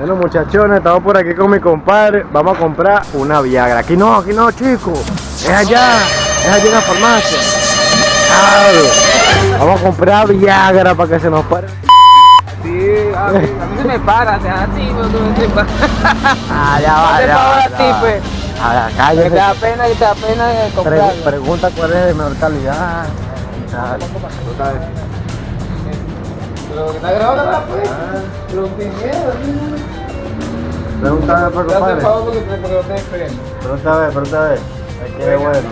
Bueno muchachones, estamos por aquí con mi compadre. Vamos a comprar una Viagra. Aquí no, aquí no, chicos. Es allá, es allá en la farmacia. Claro. Vamos a comprar Viagra para que se nos pare. Sí, a mí, a mí se me para, o sea, a ti, no, no, se para. Ah, ya va, te ya va, a ti, va. pues. Ah, Que te da pena, que te da pena de Pregu- comprarlo. pregunta cuál es de mejor calidad. Ah, Pero que está grabando, pues. Pero sin miedo, Pregúntame por compadre. favor porque porque no te esperen. Pregúntame, pregúntame. Es que Venga. bueno.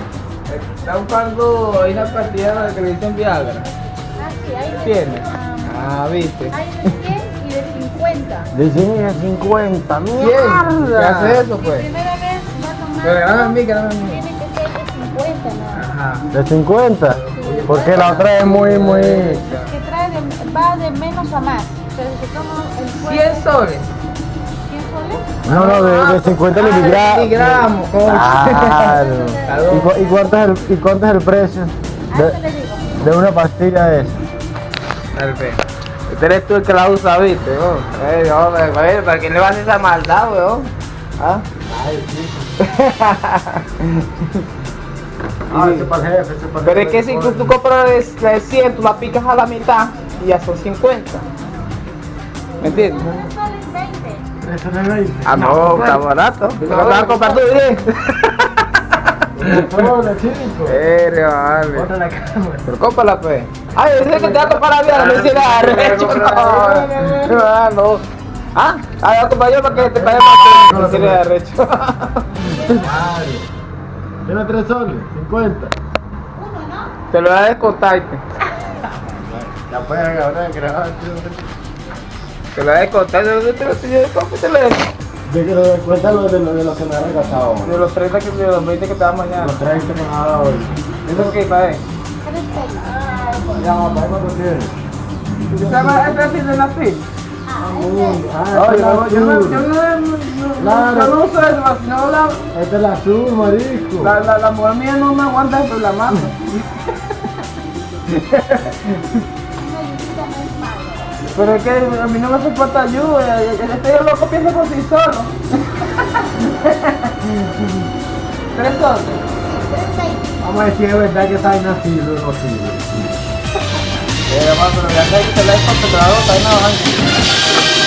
Está buscando ahí una partida que le dicen Viagra. Ah, sí, hay de, ¿Tiene? ah, Ah, viste. hay de 100 y de 50. De 100 a 50. ¿Quién? ¡Mierda! ¿Qué hace eso, pues? primera vez va a tomar. Pero a mí, a mí. Tiene que ser de 50, ¿no? Ajá. ¿De 50? Porque la otra es muy, muy... Que trae de, va de menos a más. Pero si toma el fuerte, 100 soles. 100 soles. No, no, de, de 50 Ah, miligramos. Claro. ¿Y, cu- y cuánto es el, ¿Y cuánto es el precio de, de una pastilla de esa? Perfecto. Este eres tú el que la usa, ¿viste? weón? Eh, hombre, güey, ¿para quién le vas a hacer esa maldad, weón? ¿Ah? Ah, ese para el jefe, ese para Pero es que si tú, tú compras de, de 100, tú la picas a la mitad y ya son 50. ¿Me entiendes? Un sol es 20. Eso no es 20. Ah, no, está barato. Lo vas a comprar tú. Hola, chico. Serio, vale. Ponte la cámara. Pero cómprala, pues. Ay, yo sé que te va a comprar la vida, no arrecho. No, no, no. Ah, ah, voy a comprar yo para que te pague más. No hicieras arrecho. Madre. ¿Tiene 3 soles? 50. Uno, ¿no? Te lo voy a descontarte. Ya pueden grabar, grabar. Te lo a descontar. Yo te lo estoy. De que lo los de los de los que me han regalado. De los 30 que de los 20 que te dan mañana. Los 30 que me han dado hoy. ¿Eso qué, padre? Ya, papá, ¿cuánto tienes? ¿Se llama el perfil de Nafil? Ah, Ah, Oye, esta es yo la no, azul. yo no, yo uso eso, sino la, Esta es la azul, marisco. la, la, la mujer mía no me aguanta por la mano. Pero es que a mí no me hace falta ayuda, este loco piensa por sí solo. Tres pesos. Vamos a decir es verdad que está inacido o no sirve. Eh, pero ya que te la he contratado, está en la.